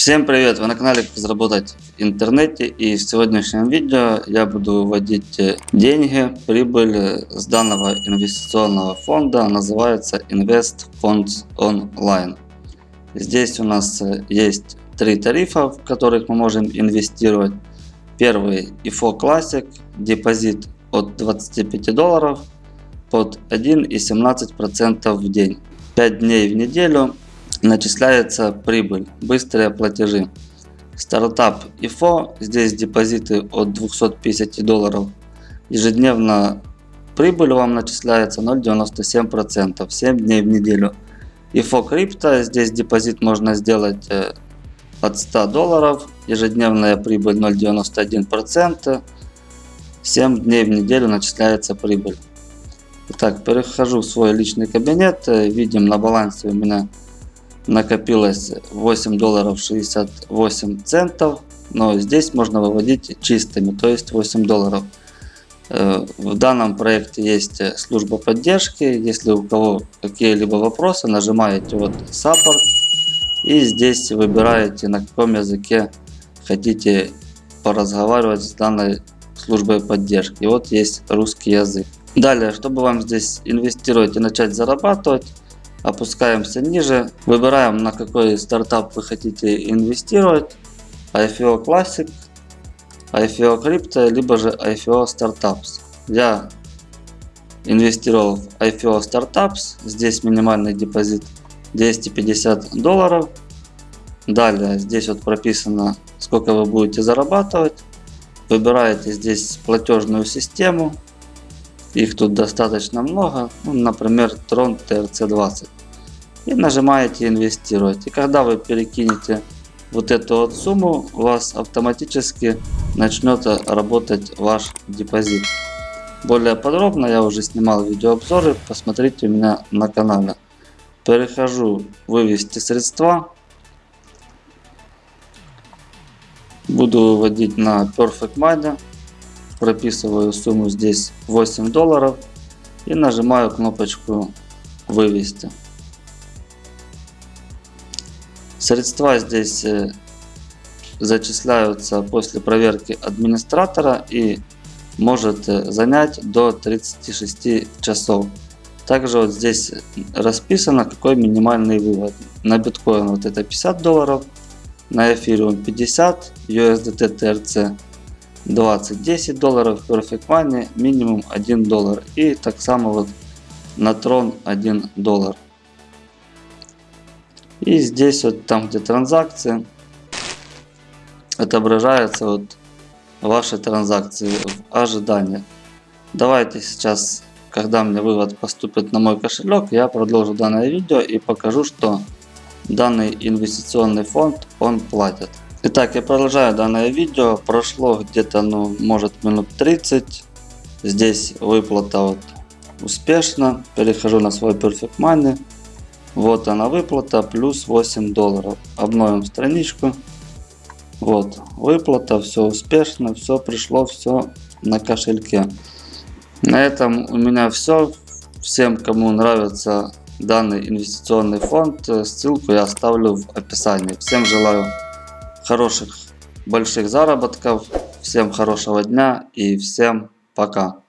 Всем привет! Вы на канале Как заработать в интернете и в сегодняшнем видео я буду вводить э, деньги, прибыль с данного инвестиционного фонда, называется Invest Funds Online. Здесь у нас э, есть три тарифа, в которых мы можем инвестировать. Первый IFO Classic, депозит от 25 долларов под 1,17% в день. 5 дней в неделю начисляется прибыль, быстрые платежи. Стартап IFO, здесь депозиты от 250 долларов. Ежедневно прибыль вам начисляется 0,97%, 7 дней в неделю. IFO крипто, здесь депозит можно сделать э, от 100 долларов, ежедневная прибыль 0,91%, 7 дней в неделю начисляется прибыль. Итак, перехожу в свой личный кабинет, э, видим на балансе у меня накопилось 8 долларов 68 центов. Но здесь можно выводить чистыми, то есть 8 долларов. Э, в данном проекте есть служба поддержки. Если у кого какие-либо вопросы, нажимаете вот Support. И здесь выбираете на каком языке хотите поразговаривать с данной службой поддержки. Вот есть русский язык. Далее, чтобы вам здесь инвестировать и начать зарабатывать, Опускаемся ниже. Выбираем на какой стартап вы хотите инвестировать. IFO Classic, IFO Crypto, либо же IFO Startups. Я инвестировал в IFO Startups. Здесь минимальный депозит 250 долларов. Далее здесь вот прописано сколько вы будете зарабатывать. Выбираете здесь платежную систему. Их тут достаточно много, ну, например, Tron TRC20. И нажимаете инвестировать. И когда вы перекинете вот эту вот сумму, у вас автоматически начнет работать ваш депозит. Более подробно я уже снимал видеообзоры, посмотрите у меня на канале. Перехожу вывести средства. Буду выводить на Perfect Money прописываю сумму здесь 8 долларов и нажимаю кнопочку вывести. Средства здесь э, зачисляются после проверки администратора и может э, занять до 36 часов. Также вот здесь расписано какой минимальный вывод. На биткоин вот это 50 долларов, на эфириум 50, USDT TRC 20, 10 долларов, Perfect Money минимум 1 доллар. И так само вот на Tron 1 доллар. И здесь вот там где транзакции отображаются вот ваши транзакции в ожидании. Давайте сейчас, когда мне вывод поступит на мой кошелек, я продолжу данное видео и покажу, что данный инвестиционный фонд он платит. Итак, я продолжаю данное видео. Прошло где-то, ну, может минут 30. Здесь выплата вот успешно. Перехожу на свой Perfect Money. Вот она выплата, плюс 8 долларов. Обновим страничку. Вот, выплата, все успешно, все пришло, все на кошельке. На этом у меня все. Всем, кому нравится данный инвестиционный фонд, ссылку я оставлю в описании. Всем желаю хороших больших заработков. Всем хорошего дня и всем пока.